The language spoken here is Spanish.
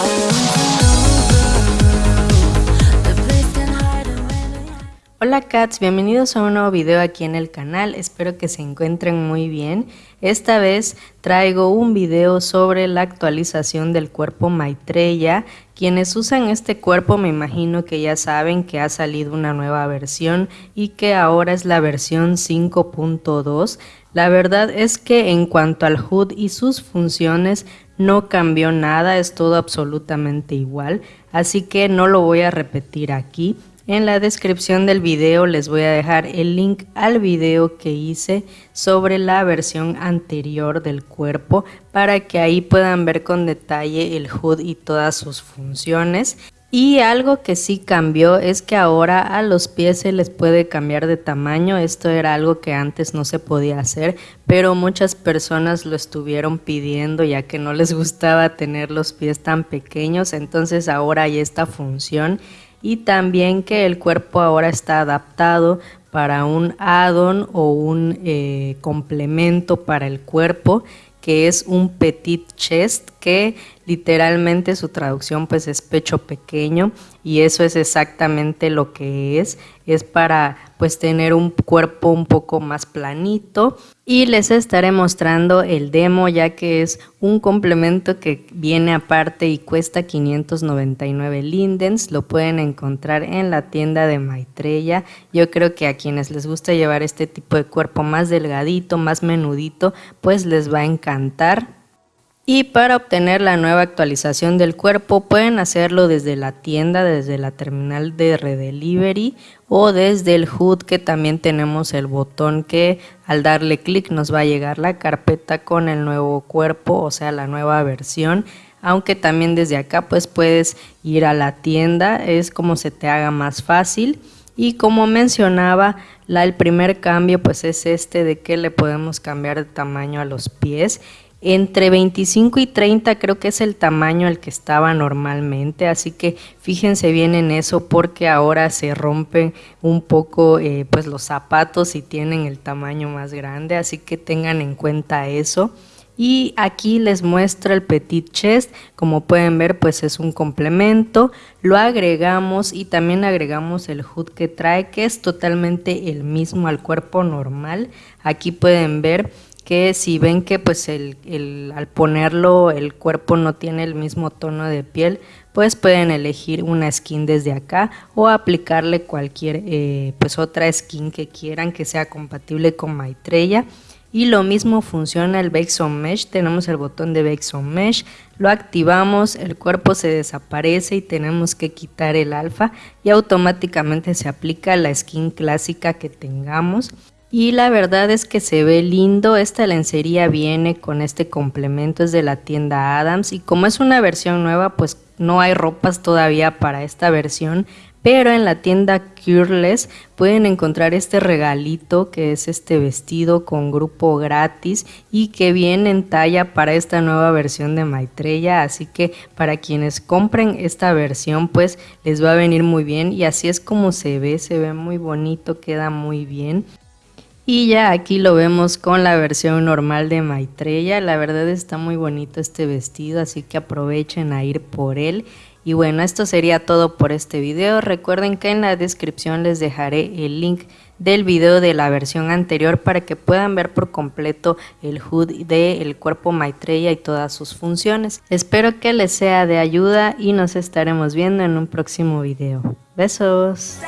Oh. Hola cats, bienvenidos a un nuevo video aquí en el canal, espero que se encuentren muy bien. Esta vez traigo un video sobre la actualización del cuerpo Maitreya. Quienes usan este cuerpo me imagino que ya saben que ha salido una nueva versión y que ahora es la versión 5.2. La verdad es que en cuanto al HUD y sus funciones no cambió nada, es todo absolutamente igual, así que no lo voy a repetir aquí. En la descripción del video les voy a dejar el link al video que hice sobre la versión anterior del cuerpo para que ahí puedan ver con detalle el HUD y todas sus funciones. Y algo que sí cambió es que ahora a los pies se les puede cambiar de tamaño. Esto era algo que antes no se podía hacer, pero muchas personas lo estuvieron pidiendo ya que no les gustaba tener los pies tan pequeños. Entonces ahora hay esta función y también que el cuerpo ahora está adaptado para un add-on o un eh, complemento para el cuerpo que es un petit chest que literalmente su traducción pues es pecho pequeño y eso es exactamente lo que es, es para pues tener un cuerpo un poco más planito. Y les estaré mostrando el demo ya que es un complemento que viene aparte y cuesta 599 lindens, lo pueden encontrar en la tienda de Maitreya, yo creo que a quienes les gusta llevar este tipo de cuerpo más delgadito, más menudito, pues les va a encantar y para obtener la nueva actualización del cuerpo pueden hacerlo desde la tienda, desde la terminal de Redelivery o desde el HUD que también tenemos el botón que al darle clic nos va a llegar la carpeta con el nuevo cuerpo, o sea la nueva versión. Aunque también desde acá pues puedes ir a la tienda, es como se te haga más fácil. Y como mencionaba, el primer cambio pues es este de que le podemos cambiar de tamaño a los pies entre 25 y 30 creo que es el tamaño al que estaba normalmente, así que fíjense bien en eso porque ahora se rompen un poco eh, pues los zapatos y tienen el tamaño más grande, así que tengan en cuenta eso. Y aquí les muestro el Petit Chest, como pueden ver pues es un complemento, lo agregamos y también agregamos el hood que trae que es totalmente el mismo al cuerpo normal. Aquí pueden ver que si ven que pues el, al ponerlo el cuerpo no tiene el mismo tono de piel, pues pueden elegir una skin desde acá o aplicarle cualquier eh, pues otra skin que quieran que sea compatible con Maitreya. Y lo mismo funciona el Bake Mesh, tenemos el botón de Bake Mesh, lo activamos, el cuerpo se desaparece y tenemos que quitar el alfa y automáticamente se aplica la skin clásica que tengamos y la verdad es que se ve lindo, esta lencería viene con este complemento, es de la tienda Adams y como es una versión nueva pues no hay ropas todavía para esta versión, pero en la tienda Cureless pueden encontrar este regalito que es este vestido con grupo gratis y que viene en talla para esta nueva versión de Maitreya, así que para quienes compren esta versión pues les va a venir muy bien y así es como se ve, se ve muy bonito, queda muy bien. Y ya aquí lo vemos con la versión normal de Maitreya. La verdad está muy bonito este vestido, así que aprovechen a ir por él. Y bueno, esto sería todo por este video. Recuerden que en la descripción les dejaré el link del video de la versión anterior para que puedan ver por completo el HUD del cuerpo Maitreya y todas sus funciones. Espero que les sea de ayuda y nos estaremos viendo en un próximo video. Besos.